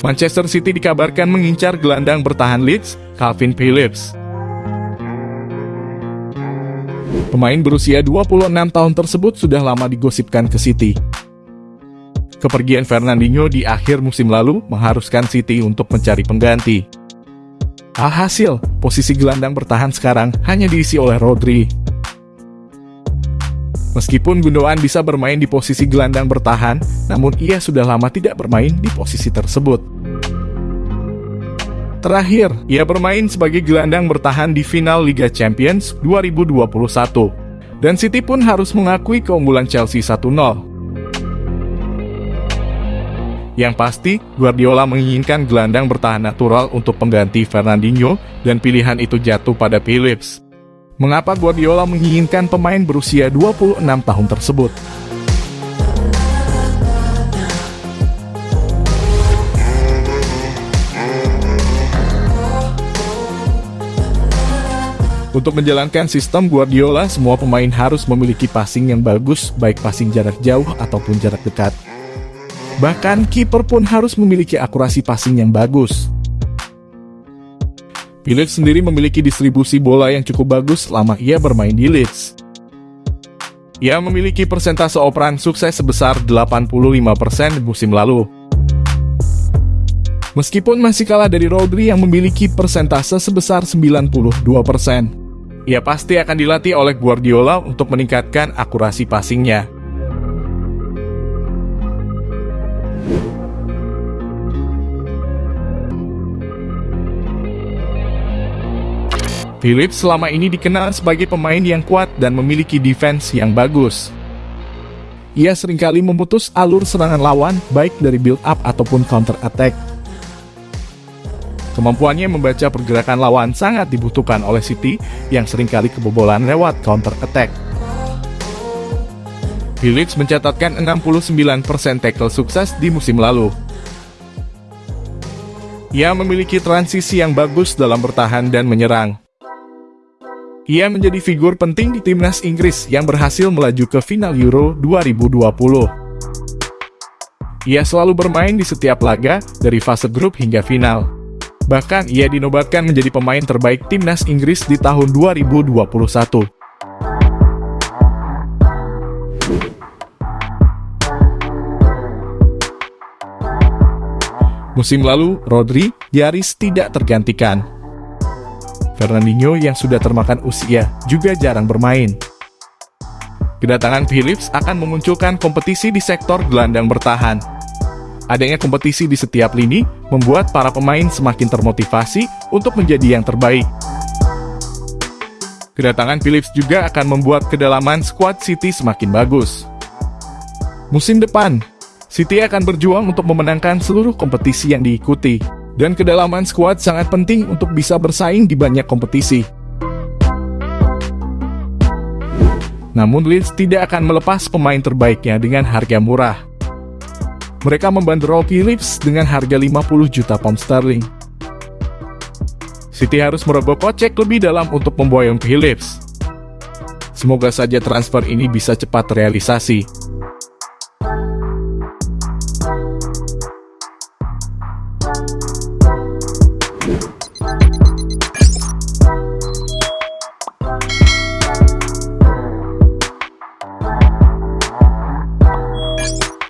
Manchester City dikabarkan mengincar gelandang bertahan Leeds, Calvin Phillips. Pemain berusia 26 tahun tersebut sudah lama digosipkan ke City. Kepergian Fernandinho di akhir musim lalu mengharuskan City untuk mencari pengganti. Alhasil, posisi gelandang bertahan sekarang hanya diisi oleh Rodri. Meskipun Gundogan bisa bermain di posisi gelandang bertahan, namun ia sudah lama tidak bermain di posisi tersebut. Terakhir, ia bermain sebagai gelandang bertahan di final Liga Champions 2021. Dan City pun harus mengakui keunggulan Chelsea 1-0. Yang pasti, Guardiola menginginkan gelandang bertahan natural untuk pengganti Fernandinho dan pilihan itu jatuh pada Phillips. Mengapa Guardiola menginginkan pemain berusia 26 tahun tersebut? Untuk menjalankan sistem Guardiola, semua pemain harus memiliki passing yang bagus, baik passing jarak jauh ataupun jarak dekat. Bahkan kiper pun harus memiliki akurasi passing yang bagus. Phillips sendiri memiliki distribusi bola yang cukup bagus selama ia bermain di Leeds. Ia memiliki persentase operan sukses sebesar 85% di musim lalu. Meskipun masih kalah dari Rodri yang memiliki persentase sebesar 92%. Ia pasti akan dilatih oleh Guardiola untuk meningkatkan akurasi passingnya. Phillips selama ini dikenal sebagai pemain yang kuat dan memiliki defense yang bagus. Ia sering kali memutus alur serangan lawan baik dari build up ataupun counter attack. Kemampuannya membaca pergerakan lawan sangat dibutuhkan oleh City yang sering kali kebobolan lewat counter attack. Phillips mencatatkan 69% tackle sukses di musim lalu. Ia memiliki transisi yang bagus dalam bertahan dan menyerang. Ia menjadi figur penting di timnas Inggris yang berhasil melaju ke final Euro 2020. Ia selalu bermain di setiap laga, dari fase grup hingga final. Bahkan ia dinobatkan menjadi pemain terbaik timnas Inggris di tahun 2021. Musim lalu, Rodri nyaris tidak tergantikan. Fernandinho yang sudah termakan usia juga jarang bermain. Kedatangan Phillips akan memunculkan kompetisi di sektor gelandang bertahan. Adanya kompetisi di setiap lini membuat para pemain semakin termotivasi untuk menjadi yang terbaik. Kedatangan Phillips juga akan membuat kedalaman skuad City semakin bagus. Musim depan, City akan berjuang untuk memenangkan seluruh kompetisi yang diikuti dan kedalaman skuad sangat penting untuk bisa bersaing di banyak kompetisi. Namun Leeds tidak akan melepas pemain terbaiknya dengan harga murah. Mereka membanderol Phillips dengan harga 50 juta pound sterling. City harus merogoh kocek lebih dalam untuk memboyong Phillips. Semoga saja transfer ini bisa cepat realisasi.